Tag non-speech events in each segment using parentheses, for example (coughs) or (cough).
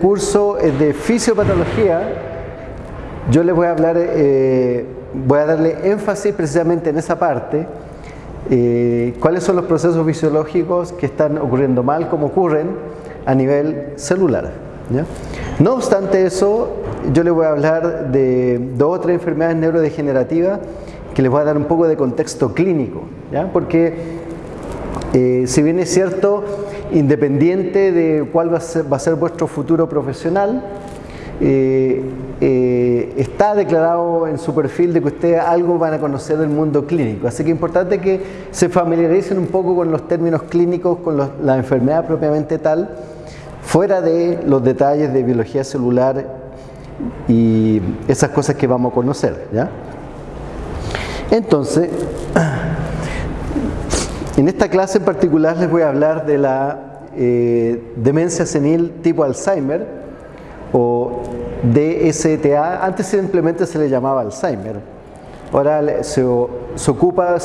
curso es de fisiopatología. Yo les voy a hablar, eh, voy a darle énfasis precisamente en esa parte. eh, cuáles son los procesos fisiológicos que están ocurriendo mal, cómo ocurren a nivel celular. ¿ya? No obstante eso, yo les voy a hablar de dos o tres enfermedades neurodegenerativas que les voy a dar un poco de contexto clínico, ¿ya? porque eh, si bien es cierto, independiente de cuál va a ser, vuestro futuro profesional, eh, eh, está declarado en su perfil de que ustedes algo van a conocer del mundo clínico. Así que es importante que se familiaricen un poco con los términos clínicos, con la enfermedad propiamente tal, fuera de los detalles de biología celular y esas cosas que vamos a conocer. ¿ya? Entonces, en esta clase en particular les voy a hablar de la eh, demencia senil tipo Alzheimer o DSTA. Antes simplemente se le llamaba Alzheimer. Ahora se, se ocupa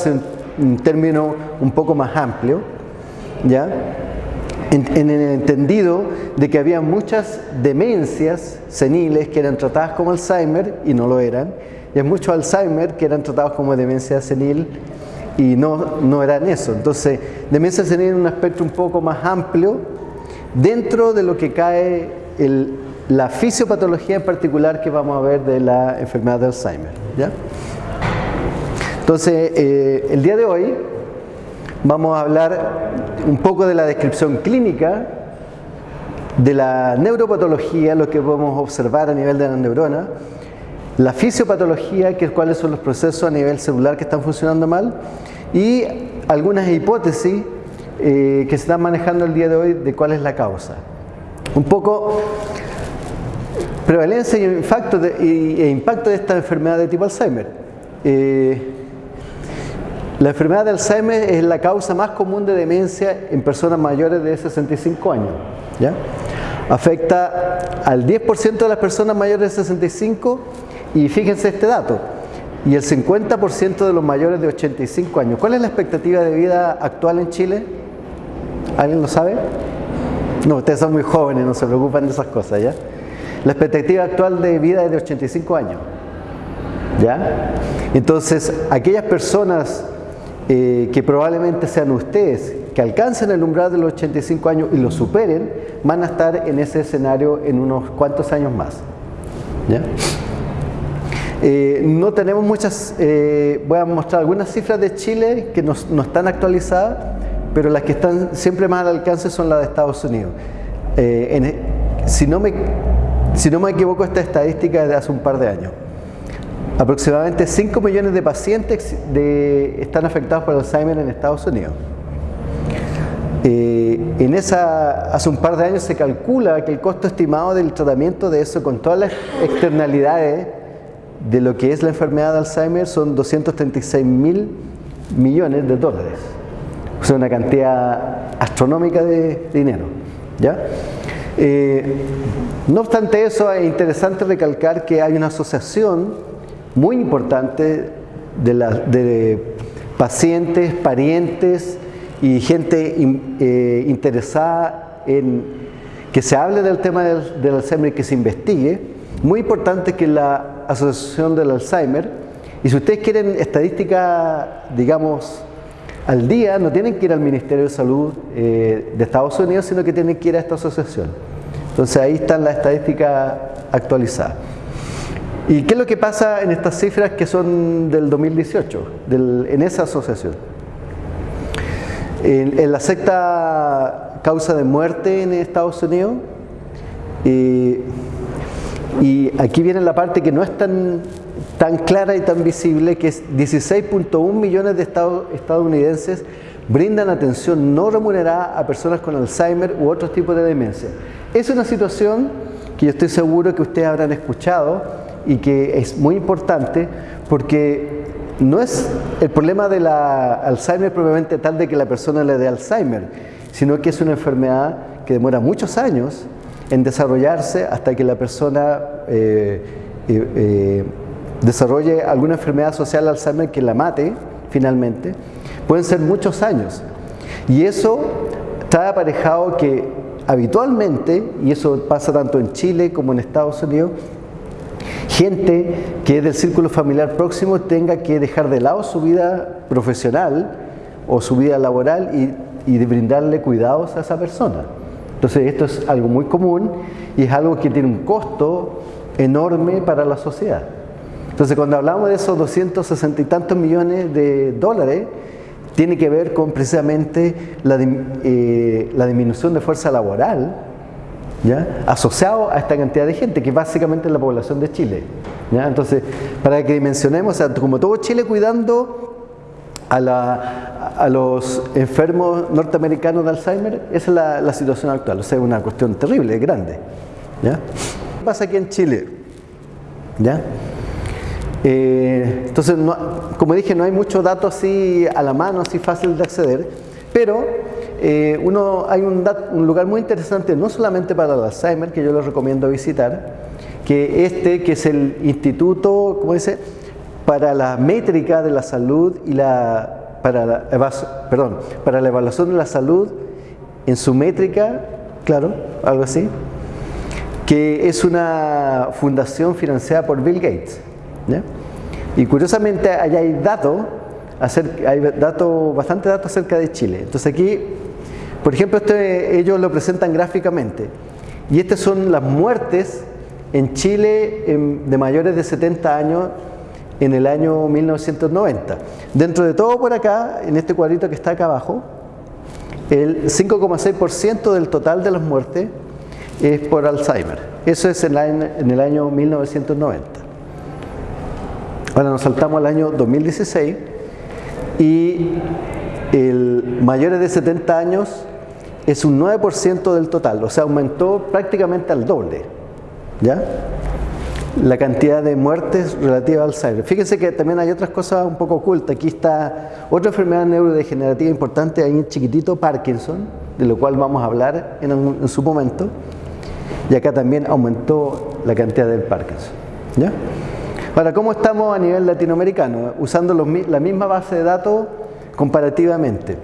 un, término un poco más amplio, ¿ya? En, en el entendido de que había muchas demencias seniles que eran tratadas como Alzheimer y no lo eran, y hay muchos Alzheimer que eran tratados como demencia senil y no, no eran eso. Entonces, demencia senil un aspecto un poco más amplio dentro de lo que cae el- la fisiopatología en particular que vamos a ver de la enfermedad de Alzheimer. ¿ya? Entonces, eh, el día de hoy vamos a hablar un poco de la descripción clínica de la neuropatología, lo que podemos observar a nivel de la neurona, la fisiopatología, que es cuáles son los procesos a nivel celular que están funcionando mal, y algunas hipótesis eh, que se están manejando el día de hoy de cuál es la causa. Un poco prevalencia y impacto de, e impacto de esta enfermedad de tipo Alzheimer. Eh, la enfermedad de Alzheimer es la causa más común de demencia en personas mayores de 65 años. ¿ya? Afecta al 10% de las personas mayores de 65 y fíjense este dato, y el 50% de los mayores de 85 años. ¿Cuál es la expectativa de vida actual en Chile? ¿Alguien lo sabe? No, ustedes son muy jóvenes, no se preocupan de esas cosas, ¿ya? La expectativa actual de vida es de 85 años. ¿Ya? Entonces, aquellas personas eh, que probablemente sean ustedes, que alcancen el umbral de los 85 años y lo superen, van a estar en ese escenario en unos cuantos años más. ¿Ya? Eh, no tenemos muchas, eh, voy a mostrar algunas cifras de Chile que no, están actualizadas, pero las que están siempre más al alcance son las de Estados Unidos. Eh, en- si, no me, si no me equivoco, esta estadística es de hace un par de años. Aproximadamente 5 millones de pacientes están afectados por Alzheimer en Estados Unidos. Eh, en esa, hace un par de años se calcula que el costo estimado del tratamiento de eso, con todas las externalidades de lo que es la enfermedad de Alzheimer, son 236 mil millones de dólares. O sea, una cantidad astronómica de dinero. ¿ya? Eh, no obstante eso, es interesante recalcar que hay una asociación muy importante de, pacientes, parientes y gente in- eh, interesada en que se hable del tema del, del Alzheimer y que se investigue. Muy importante que la Asociación del Alzheimer, y si ustedes quieren estadística, digamos, al día, no tienen que ir al Ministerio de Salud eh, de Estados Unidos, sino que tienen que ir a esta asociación. Entonces ahí están las estadísticas actualizadas. ¿Y qué es lo que pasa en estas cifras que son del 2018, del- en esa asociación? En, en la sexta causa de muerte en Estados Unidos, eh, y aquí viene la parte que no es tan, tan clara y tan visible, que es 16.1 millones de estado- estadounidenses brindan atención no remunerada a personas con Alzheimer u otros tipos de demencia. Es una situación que yo estoy seguro que ustedes habrán escuchado y que es muy importante porque no es el problema de la Alzheimer propiamente tal de que la persona le dé Alzheimer, sino que es una enfermedad que demora muchos años en desarrollarse hasta que la persona eh, eh, eh, desarrolle alguna enfermedad social Alzheimer que la mate finalmente. Pueden ser muchos años. Y eso trae aparejado que habitualmente, y eso pasa tanto en Chile como en Estados Unidos, gente que es del círculo familiar próximo tenga que dejar de lado su vida profesional o su vida laboral y, y de brindarle cuidados a esa persona. Entonces esto es algo muy común y es algo que tiene un costo enorme para la sociedad. Entonces cuando hablamos de esos 260 y tantos millones de dólares, tiene que ver con precisamente la, eh, la disminución de fuerza laboral ¿ya? asociado a esta cantidad de gente, que básicamente es la población de Chile. ¿ya? Entonces, para que dimensionemos, como todo Chile cuidando a, la, a, los enfermos norteamericanos de Alzheimer, esa es la, situación actual. O sea, es una cuestión terrible, grande. ¿Qué pasa aquí en Chile? ¿Ya? Eh, entonces, no, como dije, no hay mucho dato así a la mano, así fácil de acceder, pero eh, uno, hay un, un, lugar muy interesante, no solamente para el Alzheimer, que yo les recomiendo visitar, que este, que es el Instituto, ¿cómo dice? Para la métrica de la salud y la, para la, para la evaluación de la salud en su métrica, claro, algo así, que es una fundación financiada por Bill Gates. Y curiosamente allá hay datos, hay datos, bastante datos acerca de Chile. Entonces aquí, por ejemplo, este, ellos lo presentan gráficamente. Y estas son las muertes en Chile de mayores de 70 años en el año 1990. Dentro de todo por acá, en este cuadrito que está acá abajo, el 5,6% del total de las muertes es por Alzheimer. Eso es en, el año 1990. Ahora nos saltamos al año 2016 y el mayores de 70 años es un 9% del total, o sea, aumentó prácticamente al doble. ¿Ya? La cantidad de muertes relativa al Alzheimer. Fíjense que también hay otras cosas un poco ocultas. Aquí está otra enfermedad neurodegenerativa importante, ahí en chiquitito, Parkinson, de lo cual vamos a hablar en, su momento. Y acá también aumentó la cantidad del Parkinson. ¿Ya? Ahora, ¿cómo estamos a nivel latinoamericano? Usando la misma base de datos comparativamente.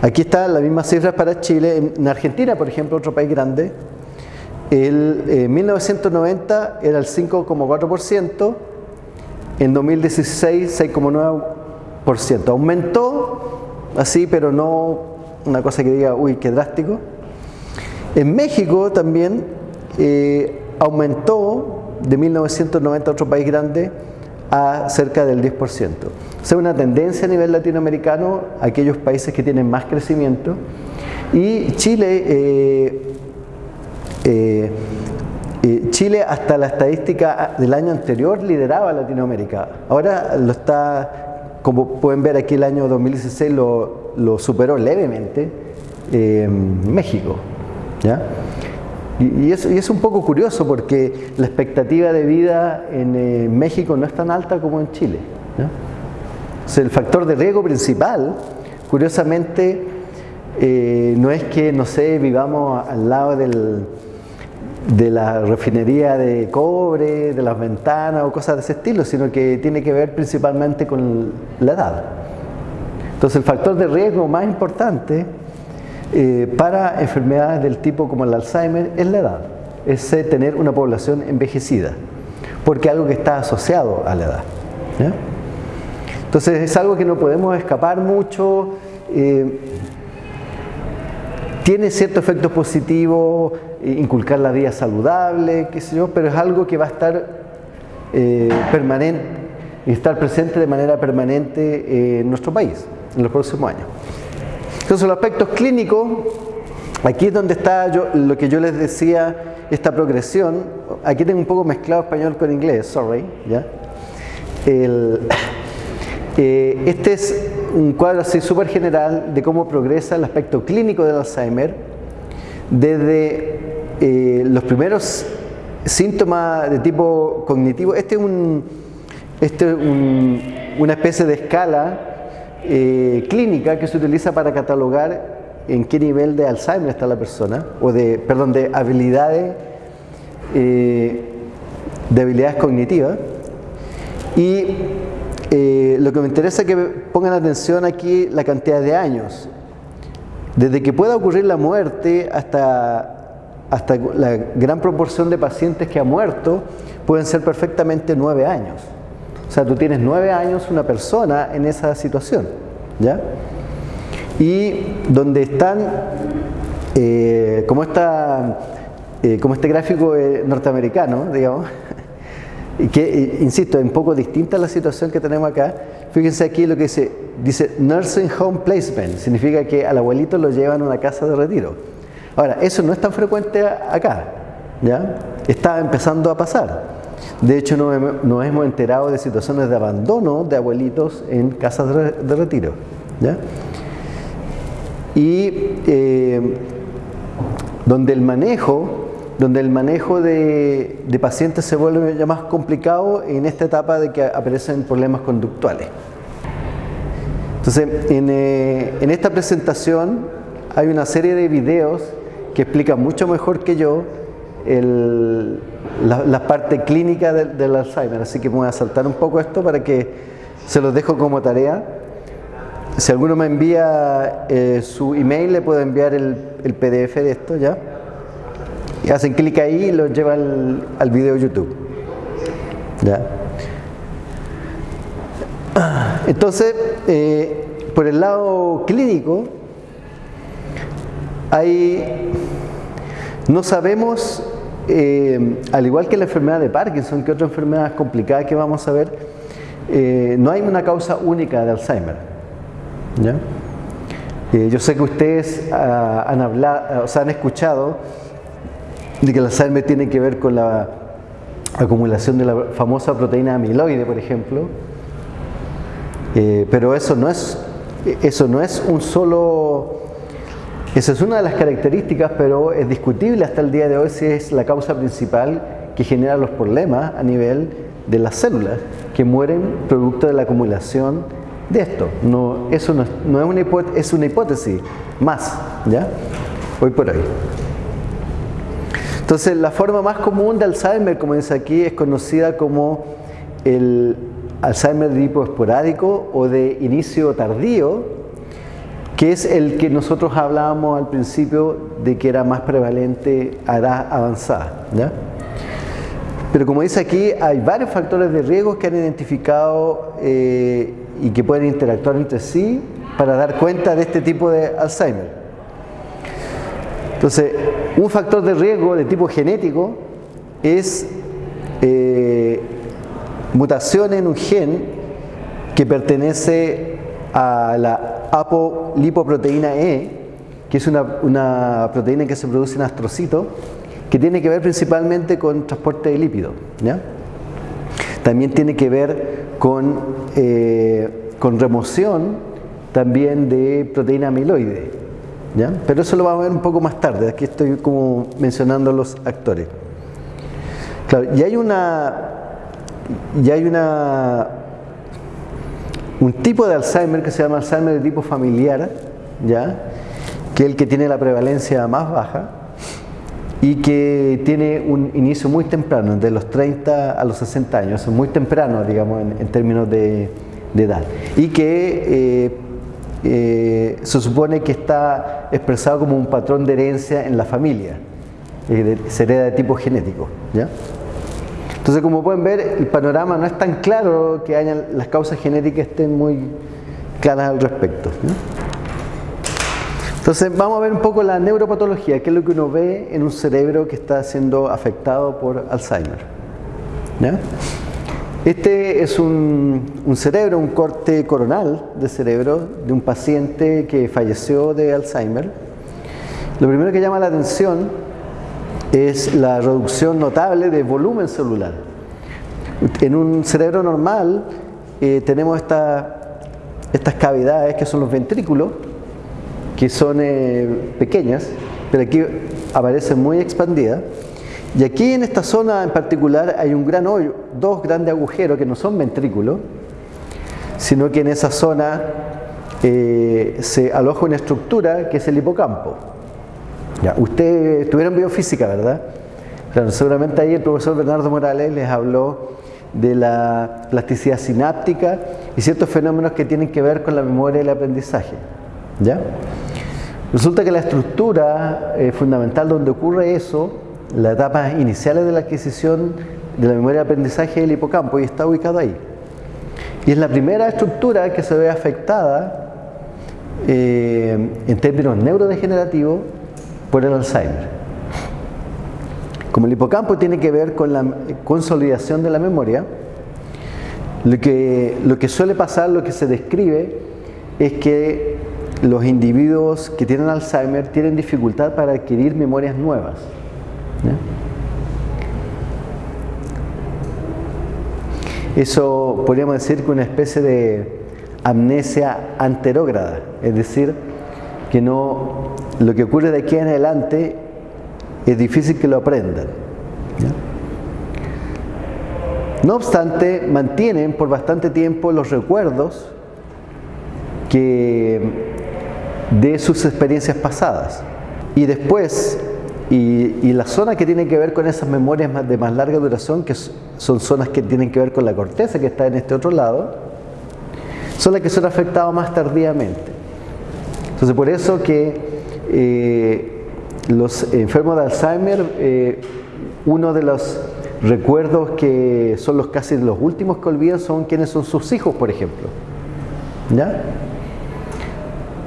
Aquí están las mismas cifras para Chile. En Argentina, por ejemplo, otro país grande, el, en eh, 1990 era el 5,4%, en 2016 6,9%. Aumentó así, pero no una cosa que diga, uy, qué drástico. En México también eh, aumentó de 1990 otro país grande a cerca del 10%. O sea, una tendencia a nivel latinoamericano, aquellos países que tienen más crecimiento. Y Chile, eh, eh, eh, Chile hasta la estadística del año anterior lideraba Latinoamérica. Ahora lo está, como pueden ver aquí el año 2016 lo, superó levemente México. ¿ya? Y, es, un poco curioso porque la expectativa de vida en eh, México no es tan alta como en Chile. sea, el factor de riesgo principal, curiosamente, eh, no es que, no sé, vivamos al lado del, de la refinería de cobre, de las ventanas o cosas de ese estilo, sino que tiene que ver principalmente con la edad. Entonces el factor de riesgo más importante eh, para enfermedades del tipo como el Alzheimer es la edad, es eh, tener una población envejecida, porque algo que está asociado a la edad. Entonces es algo que no podemos escapar mucho, eh, tiene ciertos efectos positivos, inculcar la vida saludable, qué sé yo, pero es algo que va a estar eh, permanente y estar presente de manera permanente en nuestro país en los próximos años. Entonces los aspectos clínicos, aquí es donde está yo, lo que yo les decía, esta progresión, aquí tengo un poco mezclado español con inglés, sorry, ¿ya? El, (coughs) eh, este es un cuadro así súper general de cómo progresa el aspecto clínico del Alzheimer desde eh, los primeros síntomas de tipo cognitivo. Este es, un, este es un, una especie de escala eh, clínica que se utiliza para catalogar en qué nivel de Alzheimer está la persona, o de, perdón, de habilidades, eh, de habilidades cognitivas. Y eh, lo que me interesa es que pongan atención aquí la cantidad de años. Desde que pueda ocurrir la muerte hasta, hasta la gran proporción de pacientes que ha muerto pueden ser perfectamente nueve años. O sea, tú tienes nueve años una persona en esa situación. ¿ya? Y donde están, eh, como, esta, eh, como este gráfico eh, norteamericano, (laughs) digamos, que, insisto, es un poco distinta a la situación que tenemos acá. Fíjense aquí lo que dice, dice Nursing Home Placement, significa que al abuelito lo llevan a una casa de retiro. Ahora, eso no es tan frecuente acá, ¿ya? Está empezando a pasar. De hecho, nos, hemos enterado de situaciones de abandono de abuelitos en casas de, retiro, ¿ya? Y eh, donde el manejo donde el manejo de, pacientes se vuelve ya más complicado en esta etapa de que aparecen problemas conductuales. Entonces, en, eh, esta presentación hay una serie de videos que explican mucho mejor que yo la, parte clínica del, Alzheimer, así que voy a saltar un poco esto para que se los dejo como tarea. Si alguno me envía eh, su email, le puedo enviar el PDF de esto ya hacen clic ahí y los lleva al, video YouTube. Entonces, eh, por el lado clínico, hay, no sabemos, eh, al igual que la enfermedad de Parkinson, que otra enfermedad complicada que vamos a ver, eh, no hay una causa única de Alzheimer. yo sé que ustedes ah, han hablado, o sea, han escuchado de que el Alzheimer tiene que ver con la acumulación de la famosa proteína amiloide, por ejemplo. Eh, pero eso no es eso no es un solo esa es una de las características, pero es discutible hasta el día de hoy si es la causa principal que genera los problemas a nivel de las células que mueren producto de la acumulación de esto. No, eso no, es, es una hipótesis más, ¿ya? Hoy por hoy. Entonces, la forma más común de Alzheimer, como dice aquí, es conocida como el Alzheimer de tipo esporádico o de inicio tardío, que es el que nosotros hablábamos al principio de que era más prevalente a edad avanzada. Pero como dice aquí, hay varios factores de riesgo que han identificado eh, y que pueden interactuar entre sí para dar cuenta de este tipo de Alzheimer. Entonces, un factor de riesgo de tipo genético es eh, mutación en un gen que pertenece a la apolipoproteína E, que es una, proteína que se produce en astrocitos, que tiene que ver principalmente con transporte de lípidos. También tiene que ver con, eh, con remoción también de proteína amiloide. Pero eso lo vamos a ver un poco más tarde, aquí estoy como mencionando los actores. Claro, y hay una y hay una un tipo de Alzheimer que se llama Alzheimer de tipo familiar, ¿ya? que es el que tiene la prevalencia más baja y que tiene un inicio muy temprano, de los 30 a los 60 años, muy temprano, digamos, en, términos de, edad. Y que eh, eh, se supone que está expresado como un patrón de herencia en la familia, eh, se hereda de tipo genético. ¿ya? Entonces, como pueden ver, el panorama no es tan claro que hayan, las causas genéticas estén muy claras al respecto. Entonces, vamos a ver un poco la neuropatología, que es lo que uno ve en un cerebro que está siendo afectado por Alzheimer. ¿ya? Este es un, cerebro, un corte coronal de cerebro de un paciente que falleció de Alzheimer. Lo primero que llama la atención es la reducción notable de volumen celular. En un cerebro normal eh, tenemos estas cavidades que son los ventrículos, que son eh, pequeñas, pero aquí aparecen muy expandidas. Y aquí en esta zona en particular hay un gran hoyo, dos grandes agujeros que no son ventrículos, sino que en esa zona eh, se aloja una estructura que es el hipocampo. Ya, ustedes estuvieron biofísica, ¿verdad? Claro, seguramente ahí el profesor Bernardo Morales les habló de la plasticidad sináptica y ciertos fenómenos que tienen que ver con la memoria y el aprendizaje. ¿Ya? Resulta que la estructura eh, fundamental donde ocurre eso, las etapas iniciales de la adquisición de la memoria de aprendizaje del hipocampo y está ubicado ahí. Y es la primera estructura que se ve afectada eh, en términos neurodegenerativos por el Alzheimer. Como el hipocampo tiene que ver con la consolidación de la memoria, lo que, lo que suele pasar, lo que se describe, es que los individuos que tienen Alzheimer tienen dificultad para adquirir memorias nuevas. Eso podríamos decir que una especie de amnesia anterógrada, es decir, que no lo que ocurre de aquí en adelante es difícil que lo aprendan. No obstante, mantienen por bastante tiempo los recuerdos que de sus experiencias pasadas. Y después, y, la zona que tiene que ver con esas memorias de más larga duración, que son zonas que tienen que ver con la corteza que está en este otro lado, son las que son afectadas más tardíamente. Entonces, por eso que eh, los enfermos de Alzheimer, eh, uno de los recuerdos que son los casi los últimos que olvidan son quienes son sus hijos, por ejemplo. ¿Ya?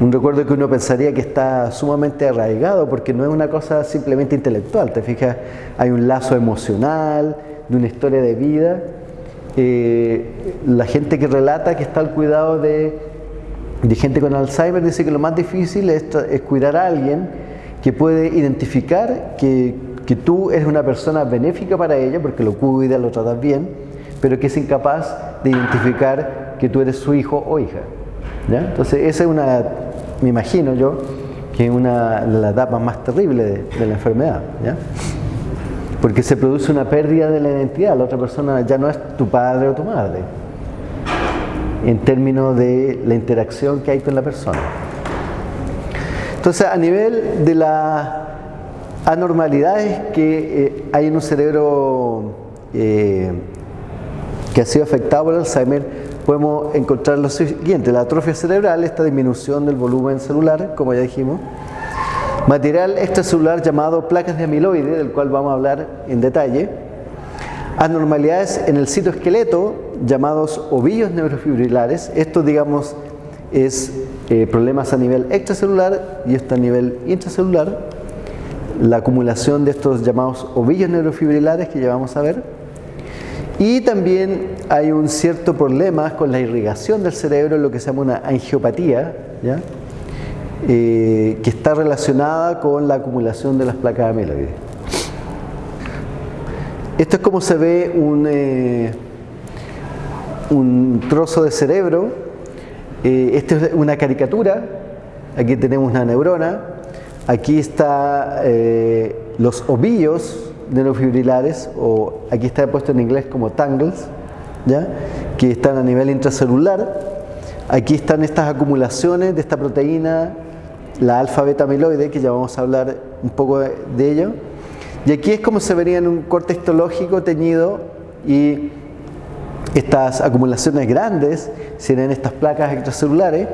Un recuerdo que uno pensaría que está sumamente arraigado porque no es una cosa simplemente intelectual, te fijas, hay un lazo emocional, de una historia de vida. Eh, la gente que relata que está al cuidado de, gente con Alzheimer dice que lo más difícil es, cuidar a alguien que puede identificar que, tú eres una persona benéfica para ella, porque lo cuida, lo tratas bien, pero que es incapaz de identificar que tú eres su hijo o hija. Entonces, esa es una me imagino yo, que es una de las etapas más terribles de, la enfermedad. Porque se produce una pérdida de la identidad, la otra persona ya no es tu padre o tu madre, en términos de la interacción que hay con la persona. Entonces, a nivel de las anormalidades que eh, hay en un cerebro eh, que ha sido afectado por el Alzheimer, podemos encontrar lo siguiente, la atrofia cerebral, esta disminución del volumen celular, como ya dijimos, material extracelular llamado placas de amiloide, del cual vamos a hablar en detalle, anormalidades en el citoesqueleto, llamados ovillos neurofibrilares, esto digamos es eh, problemas a nivel extracelular y esto a nivel intracelular, la acumulación de estos llamados ovillos neurofibrilares que ya vamos a ver, y también hay un cierto problema con la irrigación del cerebro, lo que se llama una angiopatía, eh, que está relacionada con la acumulación de las placas amiloides. Esto es como se ve un, eh, un trozo de cerebro. Eh, esta es una caricatura. Aquí tenemos una neurona. Aquí están los ovillos neurofibrilares, o aquí está puesto en inglés como tangles, ¿ya? que están a nivel intracelular. Aquí están estas acumulaciones de esta proteína, la alfa-beta amiloide, que ya vamos a hablar un poco de, ello. Y aquí es como se vería en un corte histológico teñido y estas acumulaciones grandes serían estas placas extracelulares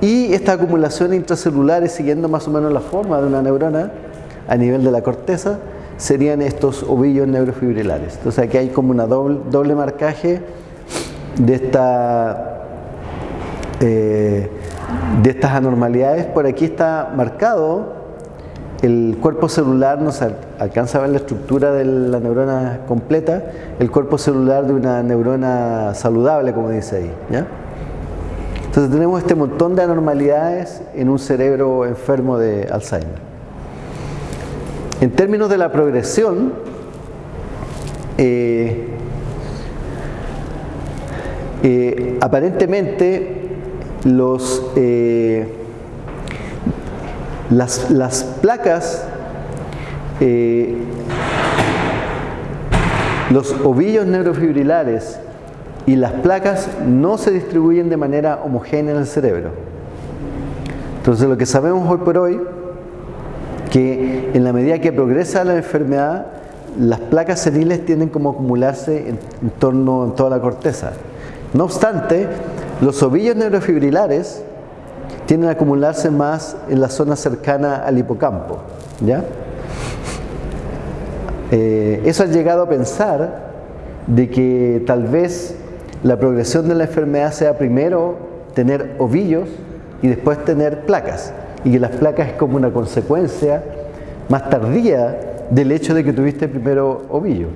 y estas acumulaciones intracelulares siguiendo más o menos la forma de una neurona a nivel de la corteza serían estos ovillos neurofibrilares. Entonces aquí hay como una doble, doble marcaje de, esta, eh, de estas anormalidades. Por aquí está marcado el cuerpo celular, no se alcanza a ver la estructura de la neurona completa, el cuerpo celular de una neurona saludable, como dice ahí. Entonces tenemos este montón de anormalidades en un cerebro enfermo de Alzheimer. En términos de la progresión, eh, eh, aparentemente los, eh, las, las, placas, los ovillos neurofibrilares y las placas no se distribuyen de manera homogénea en el cerebro. Entonces lo que sabemos hoy por hoy que en la medida que progresa la enfermedad, las placas seniles tienden como a acumularse en, torno a toda la corteza. No obstante, los ovillos neurofibrilares tienden a acumularse más en la zona cercana al hipocampo. ¿ya? Eh, eso ha llegado a pensar de que tal vez la progresión de la enfermedad sea primero tener ovillos y después tener placas. Y que las placas es como una consecuencia más tardía del hecho de que tuviste primero ovillo.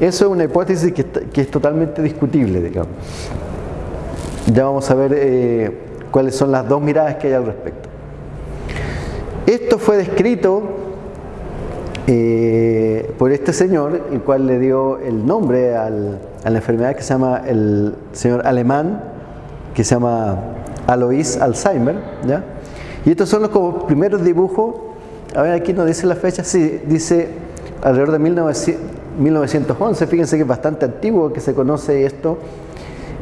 Eso es una hipótesis que, es totalmente discutible, digamos. Ya vamos a ver eh, cuáles son las dos miradas que hay al respecto. Esto fue descrito eh, por este señor, el cual le dio el nombre a la enfermedad que se llama el señor alemán, que se llama Alois Alzheimer. ¿ya? Y estos son los primeros dibujos. A ver, aquí no dice la fecha, sí, dice alrededor de 1911. Fíjense que es bastante antiguo que se conoce esto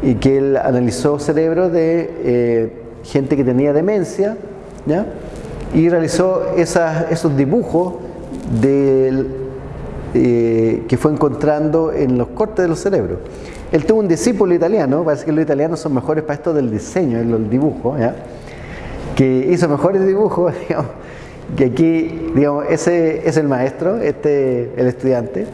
y que él analizó cerebros de eh, gente que tenía demencia ¿ya? y realizó esos dibujos del, eh, que fue encontrando en los cortes de los cerebros. Él tuvo un discípulo italiano, parece que los italianos son mejores para esto del diseño y los dibujos, que hizo mejores dibujos, (laughs) digamos, que aquí, digamos, ese es el maestro, este el estudiante,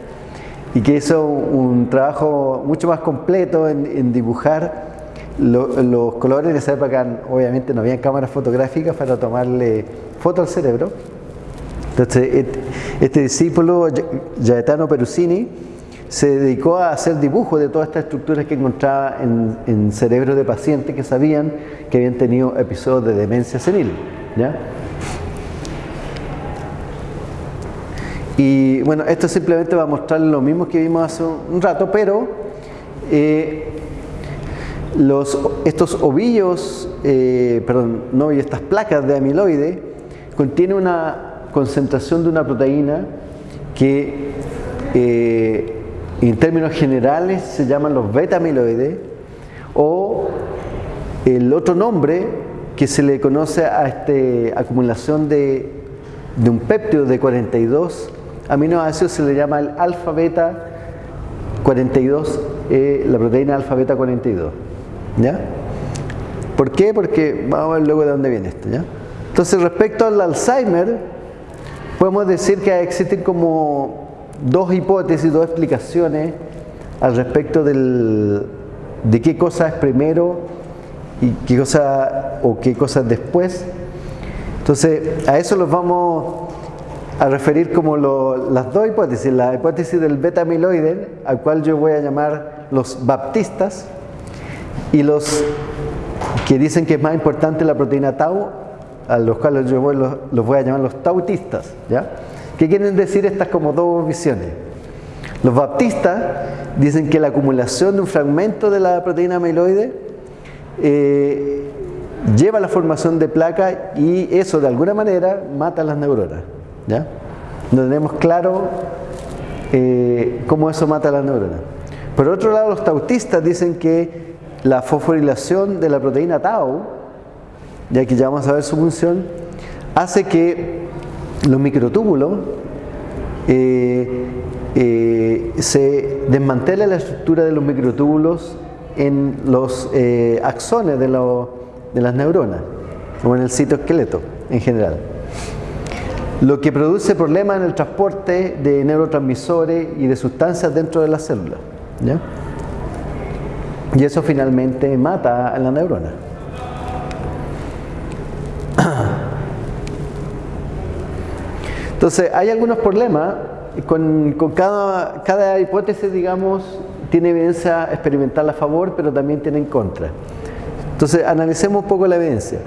y que hizo un trabajo mucho más completo en, dibujar los colores. En esa época, obviamente, no había cámaras fotográficas para tomarle foto al cerebro. Entonces, este, discípulo, Gaetano Perusini, se dedicó a hacer dibujos de todas estas estructuras que encontraba en, en cerebros de pacientes que sabían que habían tenido episodios de demencia senil. ¿ya? Y bueno, esto simplemente va a mostrar lo mismo que vimos hace un rato, pero eh, los, estos ovillos, eh, perdón, no, y estas placas de amiloide contienen una concentración de una proteína que eh, en términos generales se llaman los beta-amiloides o el otro nombre que se le conoce a esta acumulación de, de un péptido de 42 aminoácidos se le llama el alfa beta 42, eh, la proteína alfa beta 42. ¿Ya? ¿Por qué? Porque vamos a ver luego de dónde viene esto. ¿ya? Entonces, respecto al Alzheimer, podemos decir que existen como dos hipótesis, dos explicaciones al respecto del, de qué cosa es primero y qué cosa o qué cosa es después. Entonces, a eso los vamos a referir como las dos hipótesis, la hipótesis del beta amiloide, al cual yo voy a llamar los baptistas, y los que dicen que es más importante la proteína tau, a los cuales yo voy, los, voy a llamar los tautistas. ¿ya? ¿Qué quieren decir estas como dos visiones? Los baptistas dicen que la acumulación de un fragmento de la proteína amiloide eh, lleva a la formación de placa y eso de alguna manera mata las neuronas. ¿Ya? No tenemos claro eh, cómo eso mata las neuronas. Por otro lado, los tautistas dicen que la fosforilación de la proteína tau, ya que ya vamos a ver su función, hace que los microtúbulos eh, eh, se desmantele la estructura de los microtúbulos en los axones de, de las neuronas o en el citoesqueleto en general lo que produce problemas en el transporte de neurotransmisores y de sustancias dentro de la célula. Y eso finalmente mata a la neurona. Entonces, hay algunos problemas con, cada, cada, hipótesis, digamos, tiene evidencia experimental a favor, pero también tiene en contra. Entonces, analicemos un poco la evidencia.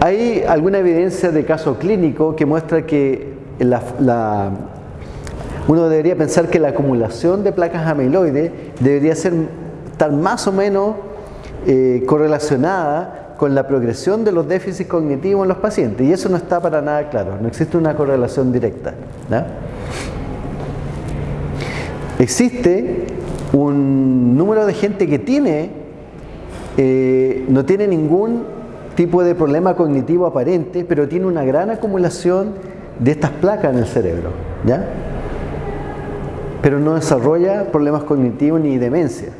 Hay alguna evidencia de caso clínico que muestra que uno debería pensar que la acumulación de placas amiloides debería ser, estar más o menos eh, correlacionada con la progresión de los déficits cognitivos en los pacientes. Y eso no está para nada claro, no existe una correlación directa. Existe un número de gente que tiene, eh, no tiene ningún tipo de problema cognitivo aparente, pero tiene una gran acumulación de estas placas en el cerebro, ¿ya? Pero no desarrolla problemas cognitivos ni demencia.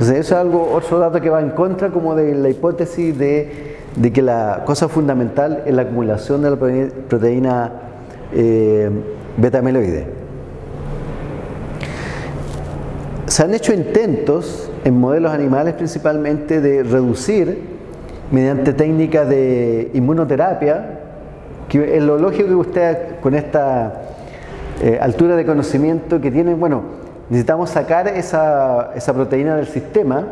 Entonces eso es algo, otro dato que va en contra como de la hipótesis de, que la cosa fundamental es la acumulación de la proteína eh, beta-amiloide. Se han hecho intentos en modelos animales principalmente de reducir mediante técnicas de inmunoterapia, que es lo lógico que usted con esta eh, altura de conocimiento que tiene, bueno, necesitamos sacar esa, proteína del sistema,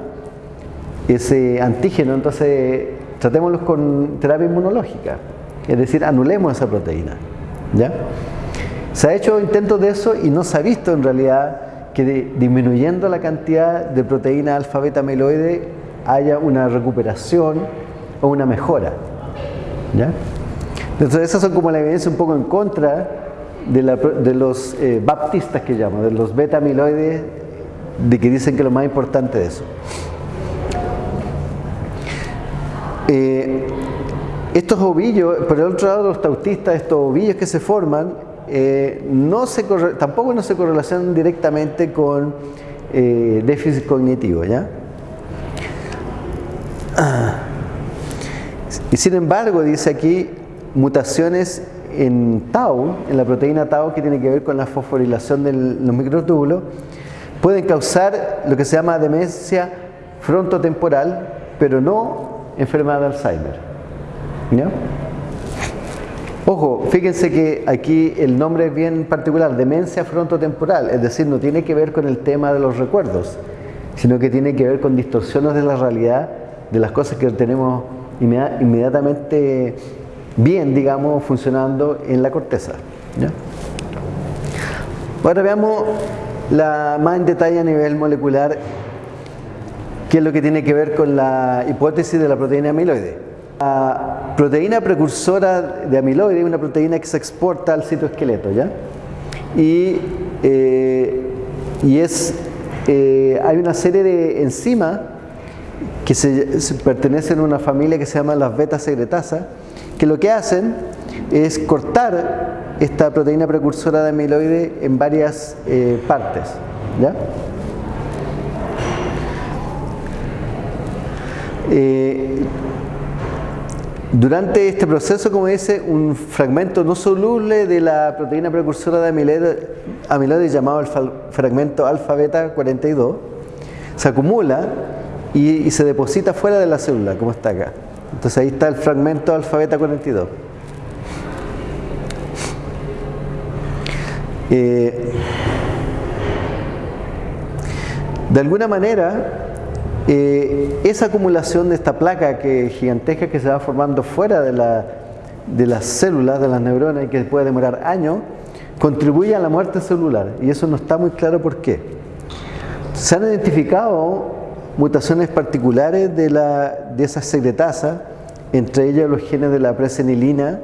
ese antígeno, entonces tratémoslos con terapia inmunológica, es decir, anulemos esa proteína. ¿ya? Se ha hecho intentos de eso y no se ha visto en realidad que disminuyendo la cantidad de proteína alfa beta amiloide haya una recuperación o una mejora. ¿ya? Entonces esas son como la evidencia un poco en contra de, los eh, baptistas que llamo, de los beta amiloides, de que dicen que lo más importante de eso. Eh, estos ovillos, por el otro lado los tautistas, estos ovillos que se forman, eh, no se tampoco no se correlacionan directamente con déficit cognitivo, ¿ya? Y sin embargo, dice aquí, mutaciones en tau, en la proteína tau que tiene que ver con la fosforilación de los microtúbulos, pueden causar lo que se llama demencia frontotemporal, pero no enfermedad de Alzheimer. Ojo, fíjense que aquí el nombre es bien particular, demencia frontotemporal, es decir, no tiene que ver con el tema de los recuerdos, sino que tiene que ver con distorsiones de la realidad, de las cosas que tenemos inmediatamente bien, digamos, funcionando en la corteza. Ahora veamos la, más en detalle a nivel molecular qué es lo que tiene que ver con la hipótesis de la proteína amiloide. La proteína precursora de amiloide es una proteína que se exporta al citoesqueleto, ¿ya? Y, eh, y es, eh, hay una serie de enzimas que se, pertenecen a una familia que se llama las beta secretasas que lo que hacen es cortar esta proteína precursora de amiloide en varias eh, partes. Eh, durante este proceso, como dice, un fragmento no soluble de la proteína precursora de amiloide, llamado el fragmento alfa-beta 42 se acumula y se deposita fuera de la célula, como está acá. Entonces ahí está el fragmento alfabeta 42. Eh, de alguna manera, eh, esa acumulación de esta placa que, gigantesca que se va formando fuera de, la, de las células, de las neuronas, y que puede demorar años, contribuye a la muerte celular. Y eso no está muy claro por qué. Se han identificado mutaciones particulares de, la, de esa secretasa, entre ellas los genes de la presenilina,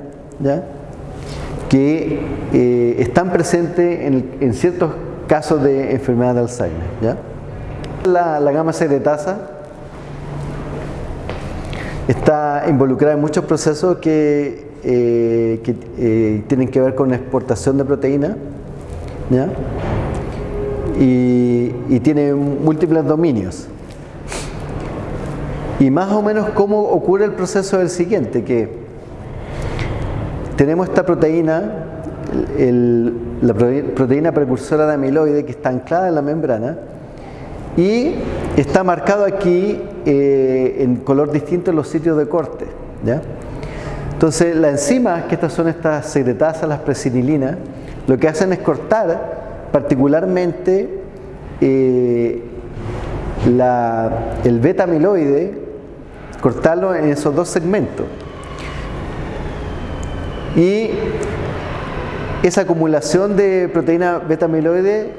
que eh, están presentes en, ciertos casos de enfermedad de Alzheimer. La, la gama secretasa está involucrada en muchos procesos que, eh, eh, tienen que ver con la exportación de proteína y tiene múltiples dominios. Y más o menos cómo ocurre el proceso del siguiente, que tenemos esta proteína, la proteína precursora de amiloide que está anclada en la membrana y está marcado aquí eh, en color distinto en los sitios de corte. ¿ya? Entonces, las enzimas, que estas son estas secretasas, las presinilinas, lo que hacen es cortar particularmente eh, el beta amiloide cortarlo en esos dos segmentos. Y esa acumulación de proteína beta amiloide,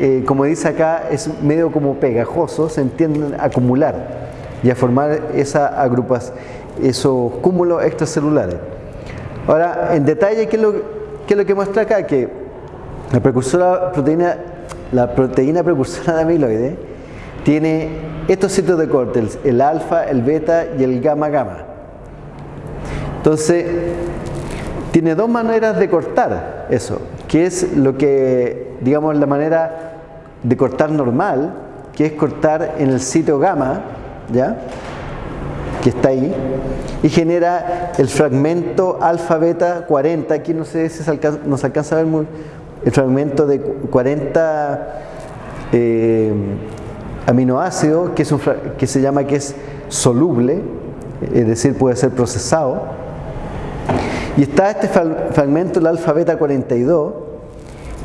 eh, como dice acá, es medio como pegajoso, se entiende acumular y a formar esa agrupas, esos cúmulos extracelulares. Ahora, en detalle, ¿qué es lo, qué es lo que muestra acá? Que la precursora proteína, la proteína precursora de amiloide tiene estos sitios de corte, el, alfa, el beta y el gamma gamma. Entonces, tiene dos maneras de cortar eso, que es lo que, digamos, la manera de cortar normal, que es cortar en el sitio gamma, ¿ya? que está ahí, y genera el fragmento alfa-beta 40, aquí no sé si alcanza, nos alcanza a ver muy, el fragmento de 40 eh, aminoácidos, que, es un, que se llama que es soluble, es decir, puede ser procesado. Y está este fragmento, el alfa-beta 42,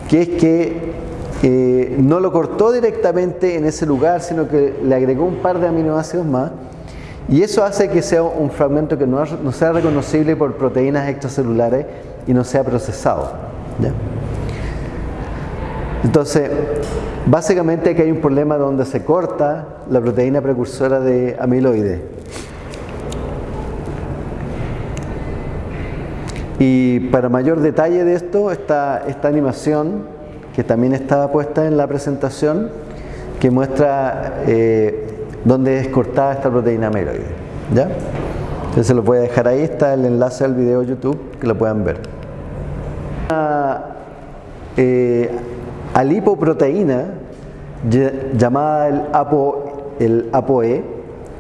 que es que eh, no lo cortó directamente en ese lugar, sino que le agregó un par de aminoácidos más. Y eso hace que sea un fragmento que no, sea reconocible por proteínas extracelulares y no sea procesado. Entonces, básicamente aquí hay un problema donde se corta la proteína precursora de amiloide. Y para mayor detalle de esto, está esta animación que también estaba puesta en la presentación, que muestra eh, dónde es cortada esta proteína amiloide. ¿Ya? Entonces lo voy a dejar ahí, está el enlace al video YouTube, que lo puedan ver. Una eh, alipoproteína llamada el, APO, el ApoE,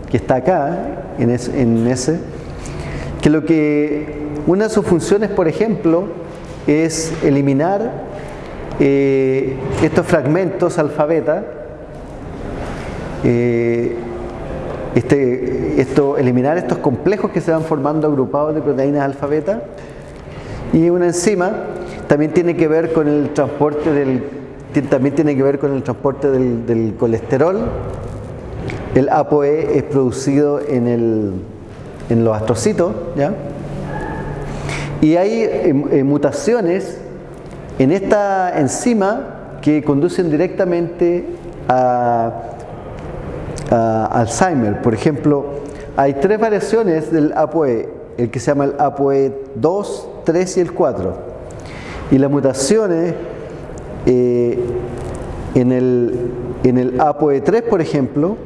que está acá, en, en ese, que lo que una de sus funciones, por ejemplo, es eliminar eh, estos fragmentos alfabeta, eh, este, esto, eliminar estos complejos que se van formando agrupados de proteínas alfabeta y una enzima también tiene que ver con el transporte del también tiene que ver con el transporte del, colesterol el ApoE es producido en, el, en los astrocitos ¿ya? y hay em, eh, mutaciones en esta enzima que conducen directamente a, Alzheimer. Por ejemplo, hay tres variaciones del ApoE, el que se llama el ApoE 2, 3 y el 4. Y las mutaciones eh, en, el, en el ApoE3, por ejemplo,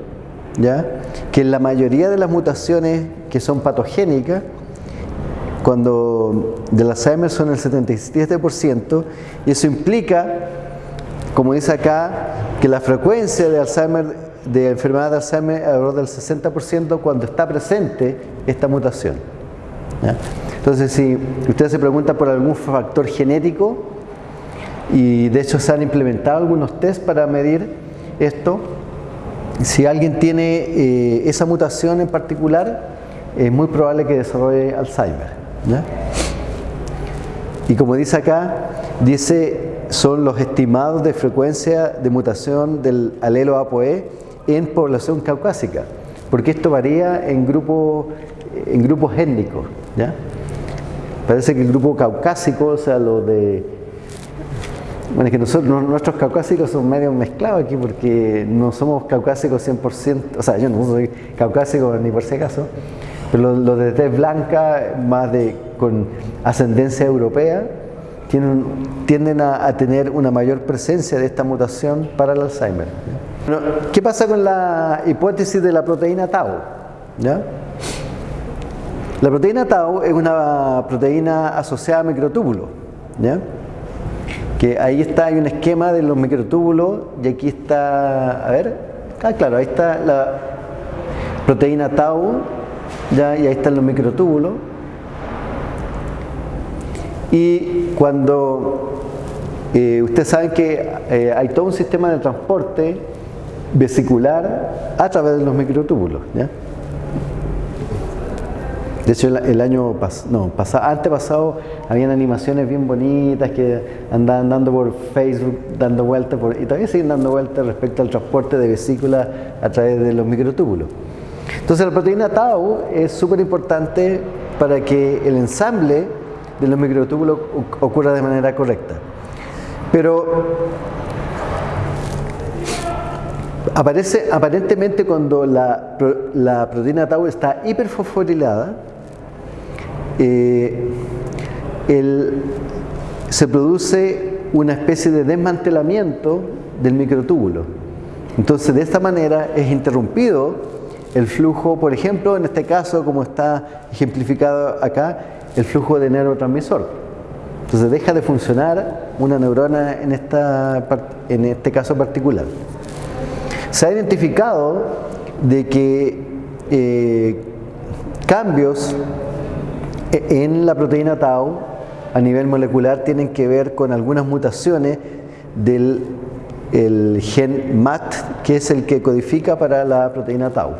¿ya? que en la mayoría de las mutaciones que son patogénicas, cuando del Alzheimer son el 77%, y eso implica, como dice acá, que la frecuencia de Alzheimer, de enfermedad de Alzheimer alrededor del 60% cuando está presente esta mutación. Entonces, si usted se pregunta por algún factor genético, y de hecho se han implementado algunos test para medir esto, si alguien tiene eh, esa mutación en particular, es muy probable que desarrolle Alzheimer. Y como dice acá, dice son los estimados de frecuencia de mutación del alelo ApoE en población caucásica, porque esto varía en, grupo, en grupos étnicos. Parece que el grupo caucásico, o sea, lo de... Bueno, es que nosotros, nuestros caucásicos son medio mezclados aquí porque no somos caucásicos 100%, o sea, yo no soy caucásico ni por si acaso, pero los, de tez blanca, más de con ascendencia europea, tienen, tienden a, tener una mayor presencia de esta mutación para el Alzheimer. ¿Qué pasa con la hipótesis de la proteína tau? ¿Ya? La proteína tau es una proteína asociada a microtúbulos. ¿ya? Que ahí está, hay un esquema de los microtúbulos y aquí está, a ver, ah, claro, ahí está la proteína tau ¿ya? y ahí están los microtúbulos. Y cuando eh, ustedes saben que eh, hay todo un sistema de transporte vesicular a través de los microtúbulos. ¿ya? De hecho, el, año no, pasado, antes pasado, habían animaciones bien bonitas que andaban dando por Facebook, dando vueltas, y todavía siguen dando vueltas respecto al transporte de vesícula a través de los microtúbulos. Entonces la proteína tau es súper importante para que el ensamble de los microtúbulos ocurra de manera correcta. Pero aparece aparentemente cuando la, proteína tau está hiperfosforilada, eh, se produce una especie de desmantelamiento del microtúbulo. Entonces de esta manera es interrumpido el flujo, por ejemplo, en este caso, como está ejemplificado acá, el flujo de neurotransmisor. Entonces deja de funcionar una neurona en, esta, en este caso particular. Se ha identificado de que eh, cambios en la proteína tau a nivel molecular tienen que ver con algunas mutaciones del el gen MAT, que es el que codifica para la proteína tau.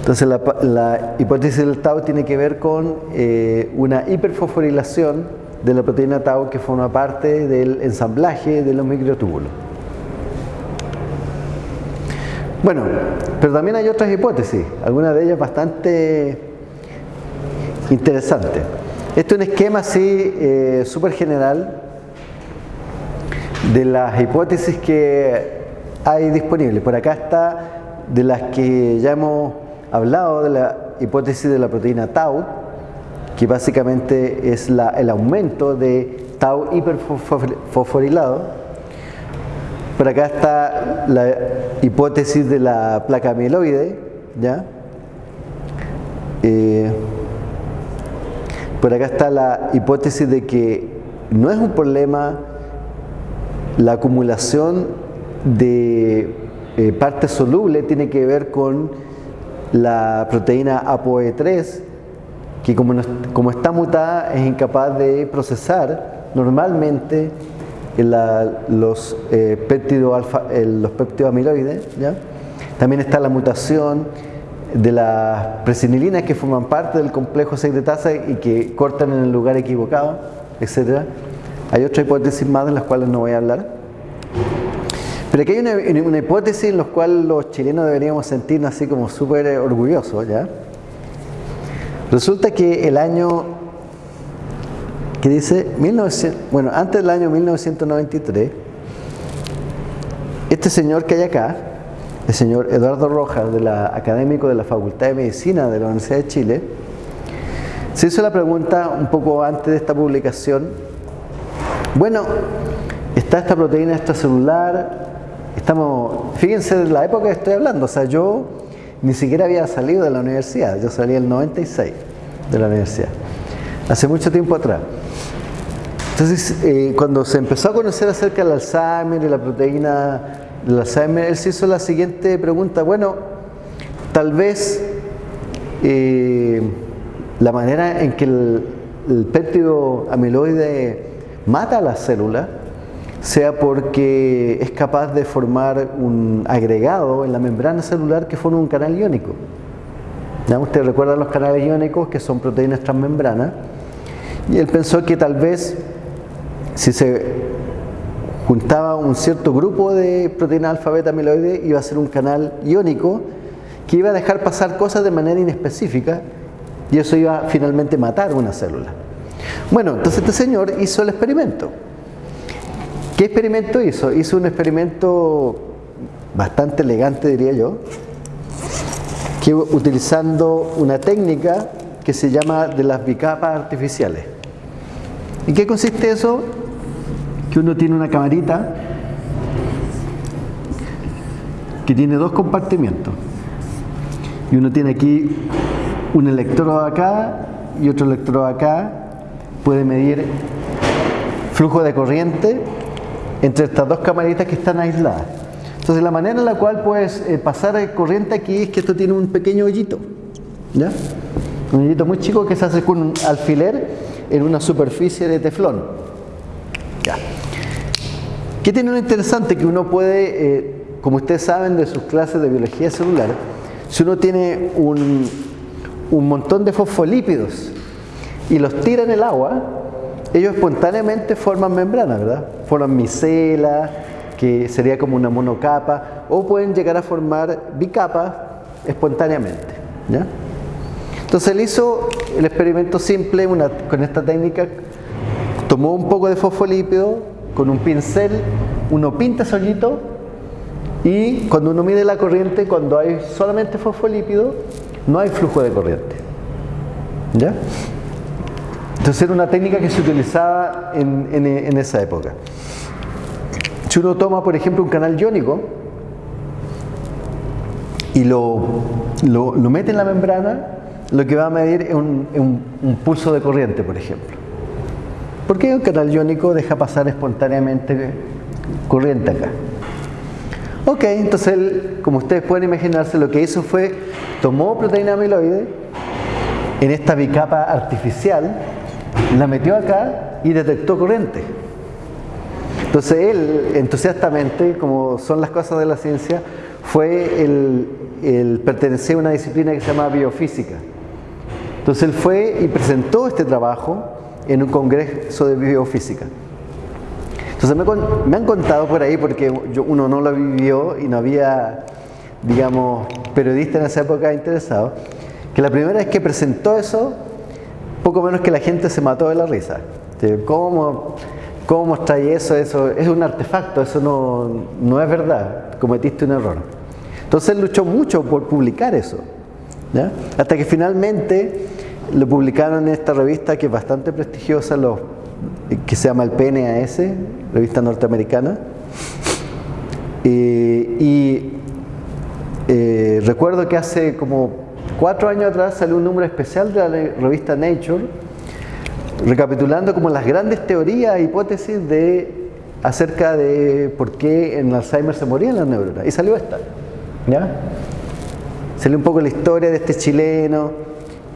Entonces la, hipótesis del tau tiene que ver con eh, una hiperfosforilación de la proteína tau que forma parte del ensamblaje de los microtúbulos. Bueno, pero también hay otras hipótesis, algunas de ellas bastante interesantes. Este es un esquema así eh, súper general de las hipótesis que hay disponibles. Por acá está de las que ya hemos hablado, de la hipótesis de la proteína tau, que básicamente es la, el aumento de tau hiperfosforilado. Por acá está la hipótesis de la placa amiloide, ¿ya? Eh, por acá está la hipótesis de que no es un problema la acumulación de eh, parte soluble tiene que ver con la proteína ApoE3, que como, como está mutada es incapaz de procesar normalmente los, eh, péptidos alfa, los péptidos amiloides. ¿ya? También está la mutación de las presinilinas que forman parte del complejo secretasa y que cortan en el lugar equivocado, etcétera. Hay otra hipótesis más de las cuales no voy a hablar. Pero aquí hay una, hipótesis en la cual los chilenos deberíamos sentirnos así como súper orgullosos, ¿ya? Resulta que el año que dice, 1900, bueno, antes del año 1993, este señor que hay acá, el señor Eduardo Rojas, de la, académico de la Facultad de Medicina de la Universidad de Chile, se hizo la pregunta un poco antes de esta publicación bueno, está esta proteína extracelular, estamos, fíjense de la época que estoy hablando, o sea, yo ni siquiera había salido de la universidad, yo salí el 96 de la universidad, hace mucho tiempo atrás. Entonces, eh, cuando se empezó a conocer acerca del Alzheimer y la proteína del Alzheimer, él se hizo la siguiente pregunta, bueno, tal vez eh, la manera en que el, péptido amiloide mata a la célula, sea porque es capaz de formar un agregado en la membrana celular que forma un canal iónico. ¿Ya? Ustedes recuerdan los canales iónicos que son proteínas transmembranas. Y él pensó que tal vez si se juntaba un cierto grupo de proteínas alfa beta amiloide iba a ser un canal iónico que iba a dejar pasar cosas de manera inespecífica y eso iba a finalmente matar una célula. Bueno, entonces este señor hizo el experimento. ¿Qué experimento hizo? Hizo un experimento bastante elegante, diría yo, que utilizando una técnica que se llama de las bicapas artificiales. ¿Y qué consiste eso? Que uno tiene una camarita que tiene dos compartimientos. Y uno tiene aquí un electrodo acá y otro electrodo acá puede medir flujo de corriente entre estas dos camaritas que están aisladas. Entonces la manera en la cual puedes eh, pasar corriente aquí es que esto tiene un pequeño hoyito. Un hoyito muy chico que se hace con un alfiler en una superficie de teflón. ¿Qué tiene lo interesante? Que uno puede, eh, como ustedes saben de sus clases de biología celular, si uno tiene un, un montón de fosfolípidos y los tira en el agua, ellos espontáneamente forman membranas, ¿verdad? Forman micelas, que sería como una monocapa, o pueden llegar a formar bicapas espontáneamente. Entonces él hizo el experimento simple con esta técnica, tomó un poco de fosfolípido, con un pincel, uno pinta ese hoyito y cuando uno mide la corriente, cuando hay solamente fosfolípido, no hay flujo de corriente. ¿Ya? Entonces era una técnica que se utilizaba en, esa época. Si uno toma, por ejemplo, un canal iónico y lo, mete en la membrana, lo que va a medir es un, pulso de corriente, por ejemplo. ¿Por qué un canal iónico deja pasar espontáneamente corriente acá? Ok, entonces él, como ustedes pueden imaginarse, lo que hizo fue tomó proteína amiloide en esta bicapa artificial, la metió acá y detectó corriente. Entonces él, entusiastamente, como son las cosas de la ciencia, fue el, el a una disciplina que se llama biofísica. Entonces él fue y presentó este trabajo en un congreso de biofísica. Entonces me, han contado por ahí, porque uno no lo vivió y no había, digamos, periodista en esa época interesado, que la primera vez que presentó eso, poco menos que la gente se mató de la risa. ¿Cómo, cómo mostráis eso? Eso es un artefacto, eso no, no es verdad, cometiste un error. Entonces luchó mucho por publicar eso, hasta que finalmente lo publicaron en esta revista que es bastante prestigiosa, los que se llama el PNAS, revista norteamericana. Eh, y eh, recuerdo que hace como cuatro años atrás salió un número especial de la revista Nature, recapitulando como las grandes teorías e hipótesis de acerca de por qué en Alzheimer se morían las neuronas. Y salió esta. ¿ya? Salió un poco la historia de este chileno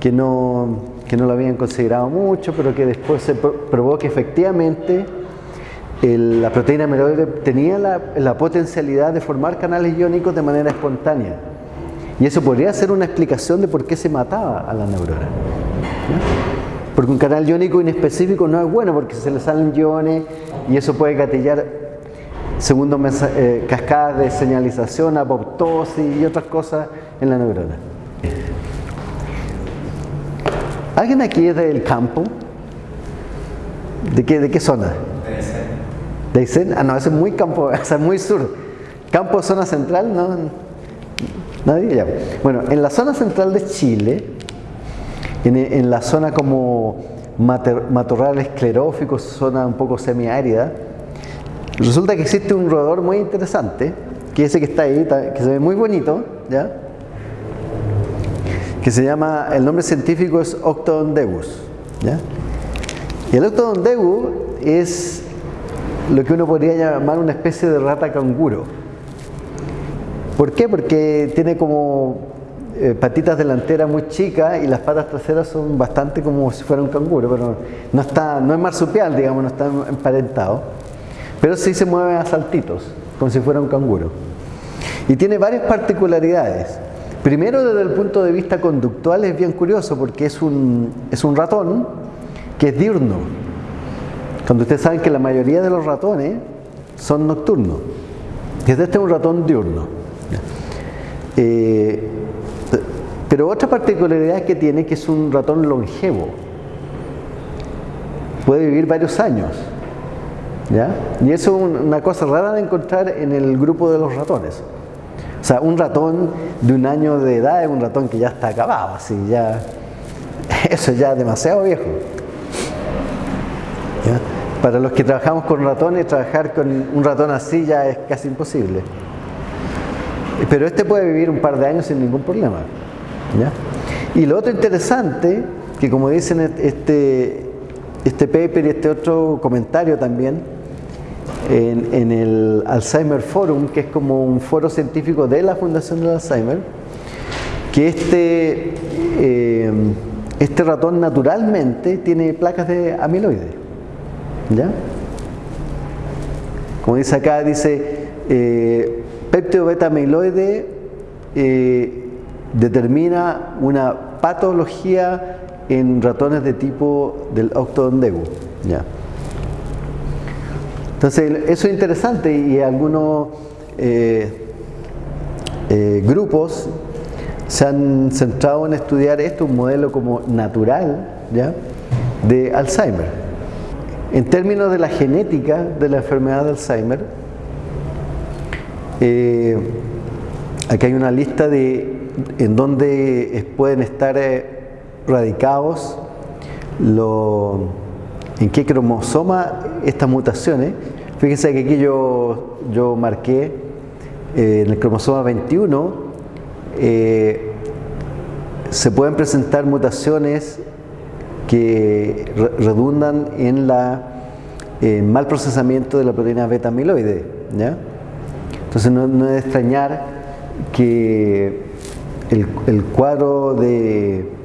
que no que no lo habían considerado mucho, pero que después se probó que efectivamente la proteína amiloide tenía la, potencialidad de formar canales iónicos de manera espontánea. Y eso podría ser una explicación de por qué se mataba a la neurona. Porque un canal iónico inespecífico no es bueno porque se le salen iones y eso puede gatillar segundo eh, cascadas de señalización, apoptosis y otras cosas en la neurona. ¿Alguien aquí es del campo? ¿De qué, de qué zona? De Aysén. Ah, no, es muy campo, (laughs) sea, muy sur. Campo, zona central, ¿no? Nadie ya. Bueno, en la zona central de Chile, en, la zona como matorral esclerófico, zona un poco semiárida, resulta que existe un roedor muy interesante, que es ese que está ahí, que se ve muy bonito, ¿ya? Que se llama, el nombre científico es Octodondeus. ¿ya? Y el Octodondeus es lo que uno podría llamar una especie de rata canguro. ¿Por qué? Porque tiene como eh, patitas delanteras muy chicas y las patas traseras son bastante como si fuera un canguro, pero no, está, no es marsupial, digamos, no está emparentado. Pero sí se mueve a saltitos, como si fuera un canguro. Y tiene varias particularidades. Primero, desde el punto de vista conductual es bien curioso porque es un, es un ratón que es diurno. Cuando ustedes saben que la mayoría de los ratones son nocturnos. Este es un ratón diurno. Eh, pero otra particularidad que tiene que es un ratón longevo. Puede vivir varios años. Y eso es una cosa rara de encontrar en el grupo de los ratones. O sea, un ratón de un año de edad es un ratón que ya está acabado, así ya. (laughs) Eso ya es demasiado viejo. Para los que trabajamos con ratones, trabajar con un ratón así ya es casi imposible. Pero este puede vivir un par de años sin ningún problema. Y lo otro interesante, que como dicen este, este paper y este otro comentario también, en, el Alzheimer Forum, que es como un foro científico de la Fundación del Alzheimer, que este, eh, este ratón naturalmente tiene placas de amiloide. ¿Ya? Como dice acá, dice eh, beta amiloide eh, determina una patología en ratones de tipo del octodondebu. ¿Ya? Entonces, eso es interesante y algunos eh, eh, grupos se han centrado en estudiar esto, un modelo como natural ¿ya? de Alzheimer. En términos de la genética de la enfermedad de Alzheimer, eh, aquí hay una lista de en donde pueden estar radicados los en qué cromosoma estas mutaciones. Fíjense que aquí yo, yo marqué eh, en el cromosoma 21 eh, se pueden presentar mutaciones que redundan en la mal procesamiento de la proteína beta amiloide. Entonces Entonces no, no es de extrañar que el cuadro de,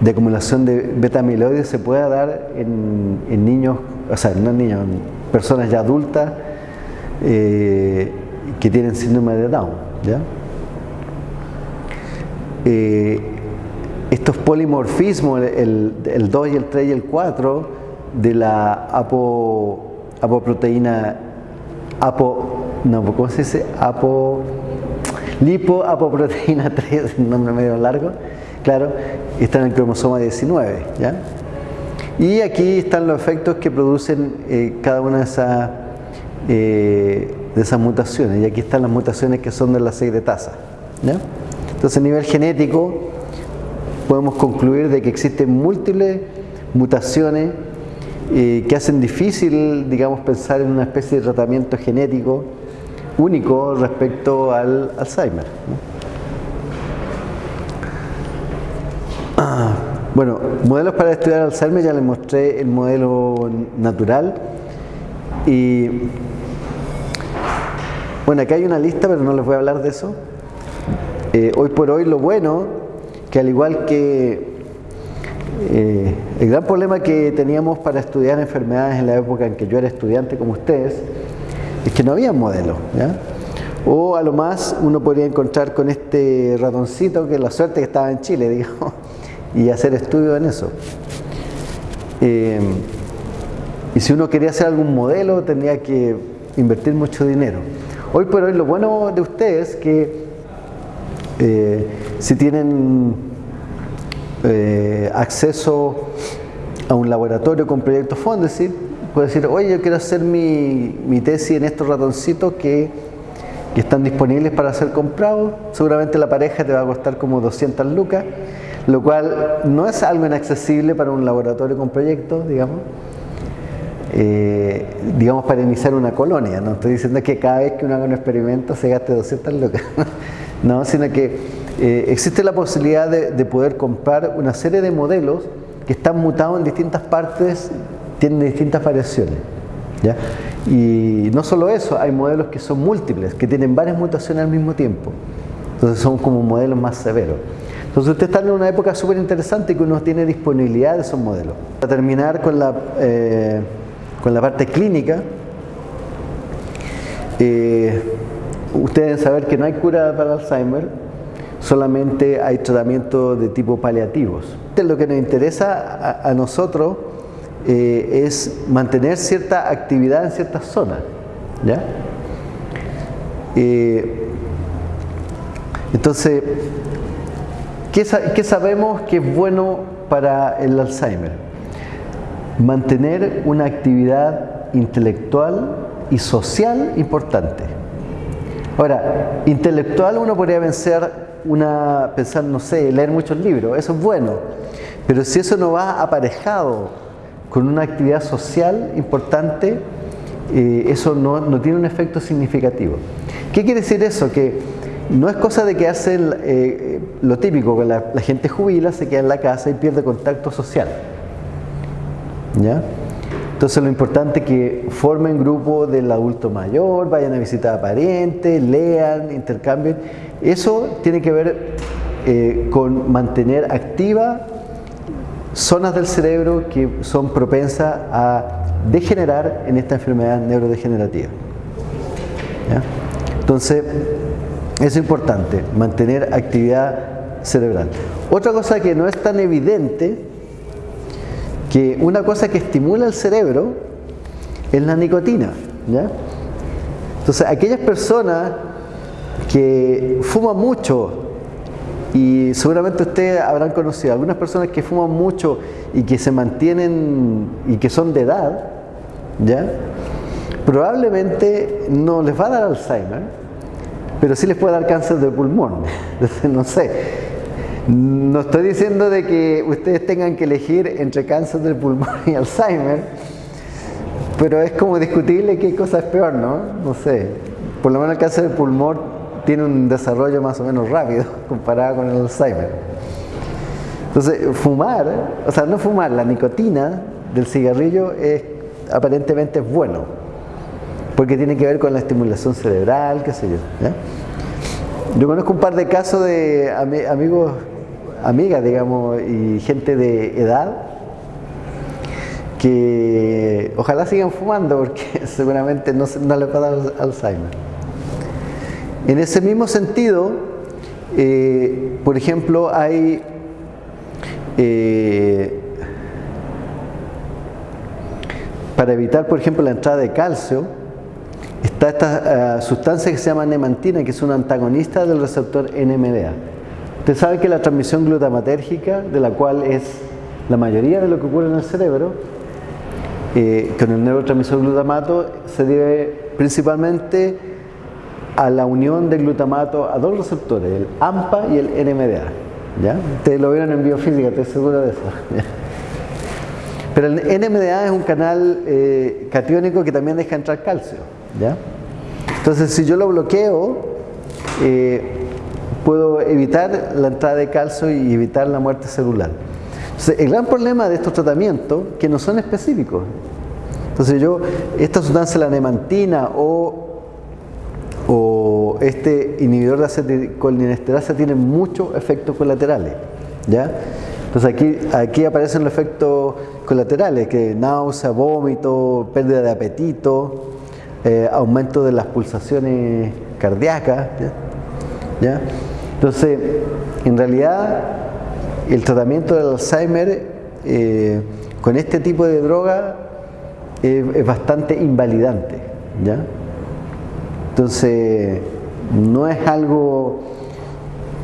de, acumulación de beta amiloides se pueda dar en, en, niños, o sea, no en niños, en personas ya adultas eh, que tienen síndrome de Down. ¿ya? Eh, estos polimorfismos, el, el, 2 y el 3 y el 4, de la apo, apoproteína, apo, no, ¿cómo se? Apo, lipoapoproteína 3, un (laughs) nombre medio largo, claro, está en el cromosoma 19, ¿ya? Y aquí están los efectos que producen eh, cada una de esas, eh, de esas mutaciones, y aquí están las mutaciones que son de la secretasa, ¿ya? Entonces a nivel genético podemos concluir de que existen múltiples mutaciones eh, que hacen difícil, digamos, pensar en una especie de tratamiento genético único respecto al Alzheimer. Bueno, modelos para estudiar Alzheimer, ya les mostré el modelo natural y bueno, acá hay una lista, pero no les voy a hablar de eso. Eh, hoy por hoy lo bueno, que al igual que eh, el gran problema que teníamos para estudiar enfermedades en la época en que yo era estudiante como ustedes, es que no había modelo. ¿ya? O a lo más uno podría encontrar con este ratoncito, que la suerte que estaba en Chile, (laughs) digo, y hacer estudios en eso. Eh, y si uno quería hacer algún modelo, tenía que invertir mucho dinero. Hoy por hoy lo bueno de ustedes es que eh, si tienen eh, acceso a un laboratorio con proyectos Fondesit, puede decir, oye, yo quiero hacer mi, mi tesis en estos ratoncitos que, que, están disponibles para ser comprados. Seguramente la pareja te va a costar como 200 lucas, lo cual no es algo inaccesible para un laboratorio con proyectos, digamos. Eh, digamos para iniciar una colonia, no estoy diciendo que cada vez que uno haga un experimento se gaste 200 lucas, (laughs) no, sino que eh, existe la posibilidad de, de poder comprar una serie de modelos que están mutados en distintas partes tienen distintas variaciones. Y no solo eso, hay modelos que son múltiples, que tienen varias mutaciones al mismo tiempo. Entonces son como modelos más severos. Entonces usted está en una época súper interesante que uno tiene disponibilidad de esos modelos. Para terminar con la, eh, con la parte clínica, eh, ustedes deben saber que no hay cura para Alzheimer, solamente hay tratamiento de tipo paliativos. Lo que nos interesa a, nosotros eh, es mantener cierta actividad en ciertas zonas. ¿ya? Entonces, ¿qué, ¿qué, sabemos que es bueno para el Alzheimer? Mantener una actividad intelectual y social importante. Ahora, intelectual uno podría pensar, una, pensar, no sé, leer muchos libros, eso es bueno, pero si eso no va aparejado con una actividad social importante, eh, eso no, no, tiene un efecto significativo. ¿Qué quiere decir eso? Que no es cosa de que hacen eh, lo típico, que la, la, gente jubila, se queda en la casa y pierde contacto social. ¿Ya? Entonces lo importante es que formen grupo del adulto mayor, vayan a visitar a parientes, lean, intercambien. Eso tiene que ver eh, con mantener activa zonas del cerebro que son propensas a degenerar en esta enfermedad neurodegenerativa. ¿Ya? Entonces, es importante mantener actividad cerebral. Otra cosa que no es tan evidente, que una cosa que estimula el cerebro es la nicotina. ¿ya? Entonces, aquellas personas que fuman mucho y seguramente ustedes habrán conocido algunas personas que fuman mucho y que se mantienen y que son de edad, ¿ya? Probablemente no les va a dar Alzheimer, pero sí les puede dar cáncer de pulmón. No sé. No estoy diciendo de que ustedes tengan que elegir entre cáncer del pulmón y Alzheimer, pero es como discutible qué cosa es peor, ¿no? No sé. Por lo menos el cáncer del pulmón tiene un desarrollo más o menos rápido (laughs) comparado con el Alzheimer. Entonces, fumar, o sea, no fumar, la nicotina del cigarrillo es aparentemente es bueno. Porque tiene que ver con la estimulación cerebral, qué sé yo. Yo conozco un par de casos de amigos, amigas, digamos, y gente de edad que ojalá sigan fumando porque (laughs) seguramente no, no les va a dar Alzheimer. En ese mismo sentido, eh, por ejemplo, hay eh, para evitar, por ejemplo, la entrada de calcio, está esta eh, sustancia que se llama nemantina, que es un antagonista del receptor NMDA. Usted sabe que la transmisión glutamatérgica, de la cual es la mayoría de lo que ocurre en el cerebro, eh, con el neurotransmisor glutamato, se debe principalmente a la unión del glutamato a dos receptores, el AMPA y el NMDA. ¿ya? Ustedes lo vieron en biofísica, estoy seguro de eso. (laughs) Pero el NMDA es un canal eh, catiónico que también deja entrar calcio. Entonces, si yo lo bloqueo, eh, puedo evitar la entrada de calcio y evitar la muerte celular. Entonces, el gran problema de estos tratamientos que no son específicos. Entonces, yo, esta sustancia, la nemantina o, o este inhibidor de aceticolinesterosa tiene muchos efectos colaterales. Entonces, aquí, aquí aparecen los efectos colaterales, que náusea, vómito, pérdida de apetito, eh, aumento de las pulsaciones cardíacas. ¿ya? Entonces, en realidad, el tratamiento del Alzheimer eh, con este tipo de droga es bastante invalidante. ¿ya? Entonces, no es algo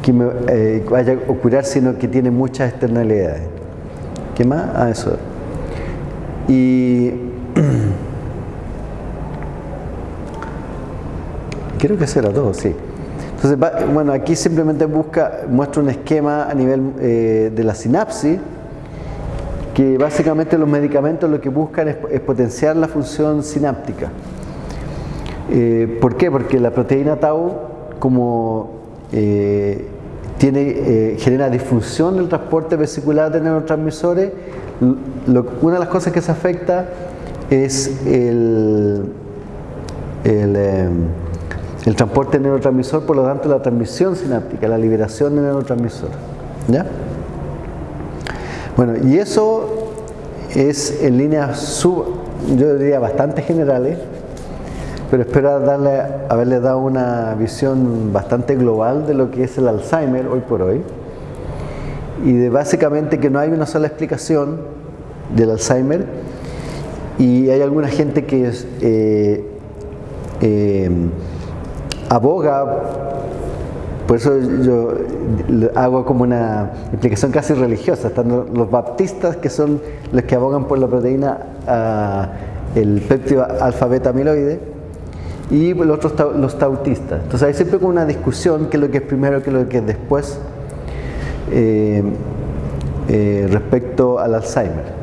que me eh, vaya a ocurrir, sino que tiene muchas externalidades. ¿Qué más? Ah, eso. Y creo que eso era todo, sí. Entonces, bueno, aquí simplemente busca, muestra un esquema a nivel eh, de la sinapsis, que básicamente los medicamentos lo que buscan es, potenciar la función sináptica. Eh, ¿Por qué? Porque la proteína tau, como eh, tiene, genera disfunción del transporte vesicular de neurotransmisores, una de las cosas que se afecta es el, el, transporte de neurotransmisor, por lo tanto la transmisión sináptica, la liberación de neurotransmisor. ¿Ya? Bueno, y eso es en líneas sub, yo diría bastante generales, pero espero darle, haberle dado una visión bastante global de lo que es el Alzheimer hoy por hoy y de básicamente que no hay una sola explicación del Alzheimer y hay alguna gente que eh, eh, aboga, por eso yo hago como una explicación casi religiosa, están los baptistas que son los que abogan por la proteína, el péptido alfa-beta amiloide, y los otros los tautistas. Entonces hay siempre como una discusión qué es lo que es primero, qué es lo que es después eh, respecto al Alzheimer.